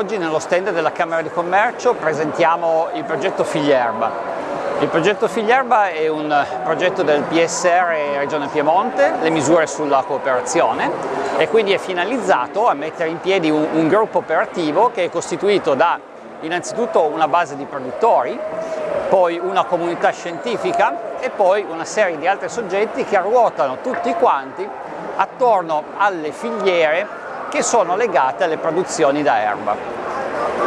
Oggi nello stand della Camera di Commercio presentiamo il progetto Figlierba. Il progetto Figlierba è un progetto del PSR Regione Piemonte, le misure sulla cooperazione e quindi è finalizzato a mettere in piedi un, un gruppo operativo che è costituito da innanzitutto una base di produttori, poi una comunità scientifica e poi una serie di altri soggetti che ruotano tutti quanti attorno alle filiere che sono legate alle produzioni da erba.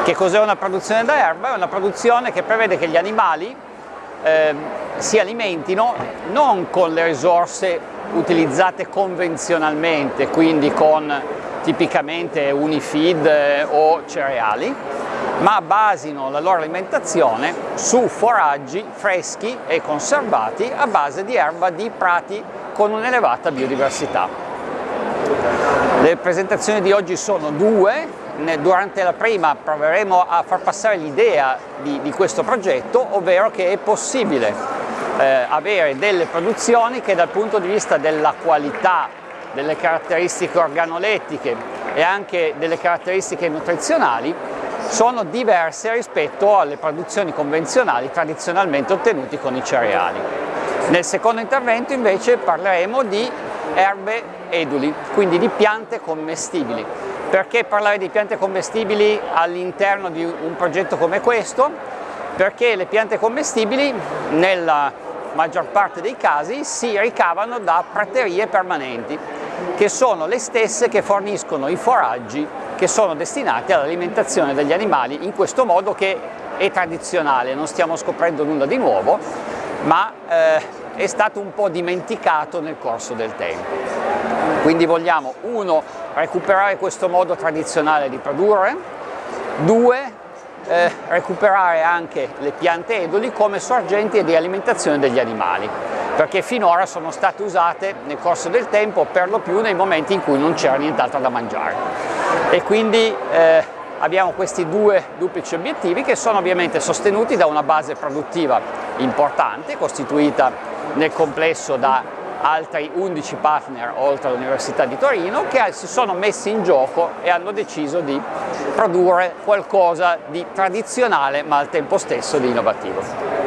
Che cos'è una produzione da erba? È una produzione che prevede che gli animali eh, si alimentino non con le risorse utilizzate convenzionalmente, quindi con tipicamente unifeed eh, o cereali, ma basino la loro alimentazione su foraggi freschi e conservati a base di erba di prati con un'elevata biodiversità. Le presentazioni di oggi sono due, durante la prima proveremo a far passare l'idea di, di, questo progetto, ovvero che è possibile eh, avere delle produzioni che dal punto di vista della qualità, delle caratteristiche organolettiche e anche delle caratteristiche nutrizionali sono diverse rispetto alle produzioni convenzionali tradizionalmente ottenute con i cereali. Nel secondo intervento invece parleremo di erbe eduli, quindi di piante commestibili. Perché parlare di piante commestibili all'interno di un progetto come questo? Perché le piante commestibili nella maggior parte dei casi si ricavano da praterie permanenti, che sono le stesse che forniscono i foraggi che sono destinati all'alimentazione degli animali in questo modo che è tradizionale, non stiamo scoprendo nulla di nuovo, ma eh, è stato un po' dimenticato nel corso del tempo. Quindi vogliamo, uno, recuperare questo modo tradizionale di produrre, due, eh, recuperare anche le piante eduli come sorgenti di alimentazione degli animali, perché finora sono state usate nel corso del tempo per lo più nei momenti in cui non c'era nient'altro da mangiare. E quindi eh, abbiamo questi due duplici obiettivi che sono ovviamente sostenuti da una base produttiva importante, costituita nel complesso da altri 11 partner oltre all'Università di Torino che si sono messi in gioco e hanno deciso di produrre qualcosa di tradizionale ma al tempo stesso di innovativo.